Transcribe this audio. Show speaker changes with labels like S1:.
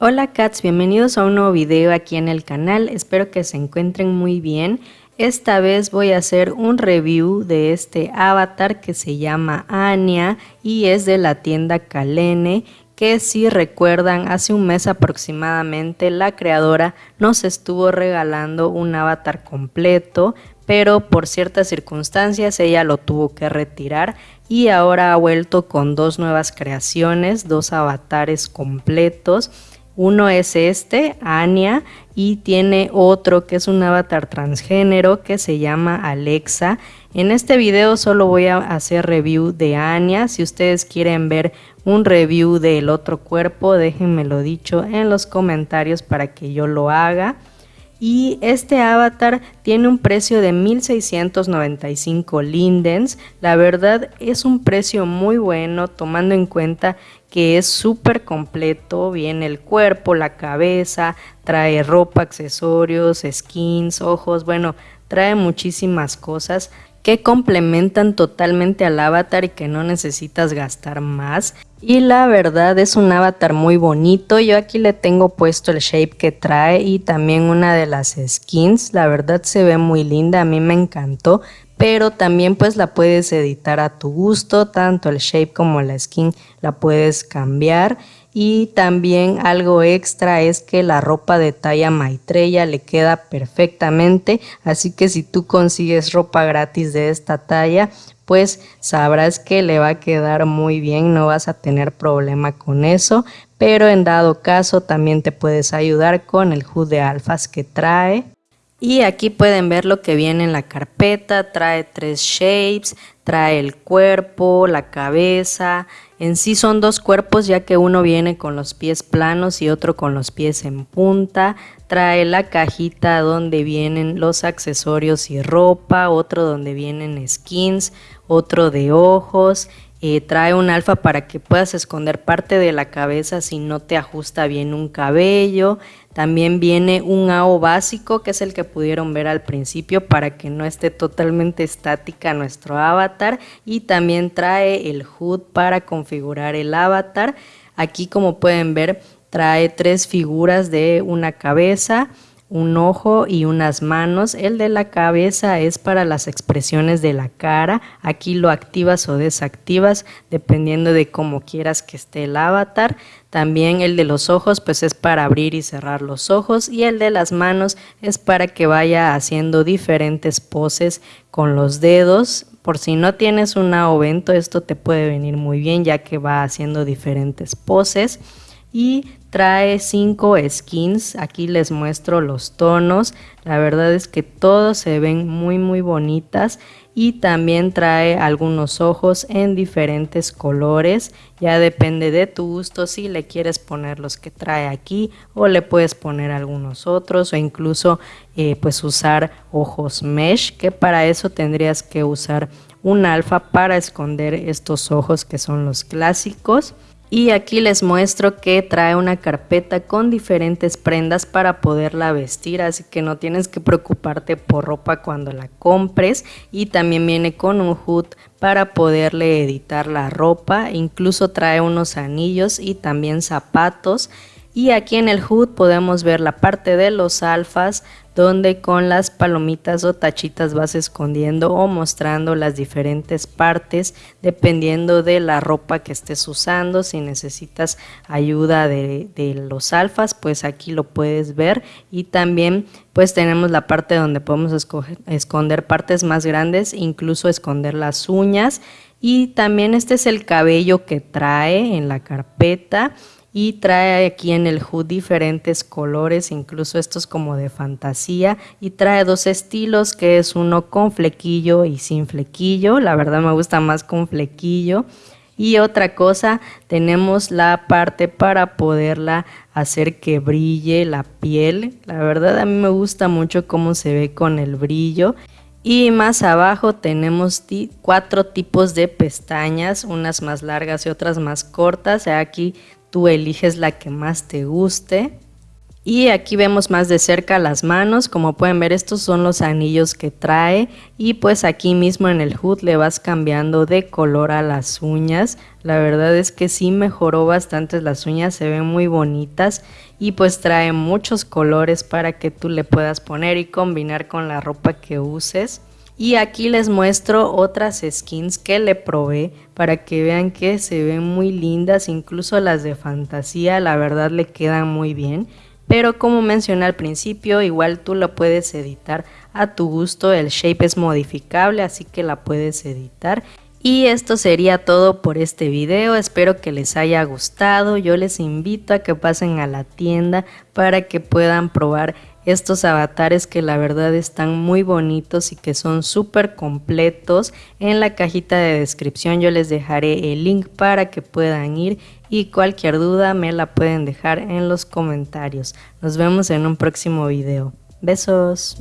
S1: Hola cats, bienvenidos a un nuevo video aquí en el canal, espero que se encuentren muy bien. Esta vez voy a hacer un review de este avatar que se llama Anya y es de la tienda Kalene que si recuerdan hace un mes aproximadamente la creadora nos estuvo regalando un avatar completo pero por ciertas circunstancias ella lo tuvo que retirar y ahora ha vuelto con dos nuevas creaciones, dos avatares completos uno es este, Anya, y tiene otro que es un avatar transgénero que se llama Alexa. En este video solo voy a hacer review de Anya. Si ustedes quieren ver un review del otro cuerpo, déjenmelo dicho en los comentarios para que yo lo haga y este avatar tiene un precio de 1695 lindens. La verdad es un precio muy bueno tomando en cuenta que es súper completo, viene el cuerpo, la cabeza, trae ropa, accesorios, skins, ojos, bueno, trae muchísimas cosas que complementan totalmente al avatar y que no necesitas gastar más. Y la verdad es un avatar muy bonito, yo aquí le tengo puesto el shape que trae y también una de las skins, la verdad se ve muy linda, a mí me encantó, pero también pues la puedes editar a tu gusto, tanto el shape como la skin la puedes cambiar y también algo extra es que la ropa de talla Maitreya le queda perfectamente, así que si tú consigues ropa gratis de esta talla, pues sabrás que le va a quedar muy bien, no vas a tener problema con eso, pero en dado caso también te puedes ayudar con el HUD de alfas que trae. Y aquí pueden ver lo que viene en la carpeta, trae tres shapes, trae el cuerpo, la cabeza, en sí son dos cuerpos ya que uno viene con los pies planos y otro con los pies en punta, trae la cajita donde vienen los accesorios y ropa, otro donde vienen skins, otro de ojos eh, trae un alfa para que puedas esconder parte de la cabeza si no te ajusta bien un cabello. También viene un AO básico, que es el que pudieron ver al principio, para que no esté totalmente estática nuestro avatar. Y también trae el HUD para configurar el avatar. Aquí como pueden ver, trae tres figuras de una cabeza, un ojo y unas manos. El de la cabeza es para las expresiones de la cara. Aquí lo activas o desactivas dependiendo de cómo quieras que esté el avatar. También el de los ojos pues es para abrir y cerrar los ojos y el de las manos es para que vaya haciendo diferentes poses con los dedos. Por si no tienes un ovento esto te puede venir muy bien ya que va haciendo diferentes poses y trae cinco skins. Aquí les muestro los tonos. La verdad es que todos se ven muy muy bonitas. Y también trae algunos ojos en diferentes colores. Ya depende de tu gusto si le quieres poner los que trae aquí o le puedes poner algunos otros o incluso eh, pues usar ojos mesh que para eso tendrías que usar un alfa para esconder estos ojos que son los clásicos y aquí les muestro que trae una carpeta con diferentes prendas para poderla vestir, así que no tienes que preocuparte por ropa cuando la compres. Y también viene con un hood para poderle editar la ropa, incluso trae unos anillos y también zapatos. Y aquí en el HUD podemos ver la parte de los alfas donde con las palomitas o tachitas vas escondiendo o mostrando las diferentes partes dependiendo de la ropa que estés usando. Si necesitas ayuda de, los alfas, pues aquí lo puedes ver. Y también pues tenemos la parte donde podemos esconder partes más grandes, incluso esconder las uñas. Y también este es el cabello que trae en la carpeta y trae aquí en el hood diferentes colores, incluso estos como de fantasía y trae dos estilos que es uno con flequillo y sin flequillo, la verdad me gusta más con flequillo. Y otra cosa tenemos la parte para poderla hacer que brille la piel, la verdad a mí me gusta mucho cómo se ve con el brillo. Y más abajo tenemos cuatro tipos de pestañas, unas más largas y otras más cortas. Aquí tú eliges la que más te guste. Y aquí vemos más de cerca las manos, como pueden ver estos son los anillos que trae y pues aquí mismo en el hood le vas cambiando de color a las uñas. La verdad es que sí mejoró bastante las uñas, se ven muy bonitas y pues trae muchos colores para que tú le puedas poner y combinar con la ropa que uses. Y aquí les muestro otras skins que le probé para que vean que se ven muy lindas, incluso las de fantasía, la verdad le quedan muy bien. Pero como mencioné al principio, igual tú lo puedes editar a tu gusto, el shape es modificable, así que la puedes editar. Y esto sería todo por este video, espero que les haya gustado, yo les invito a que pasen a la tienda para que puedan probar estos avatares que la verdad están muy bonitos y que son súper completos. En la cajita de descripción yo les dejaré el link para que puedan ir y cualquier duda me la pueden dejar en los comentarios. Nos vemos en un próximo video. Besos.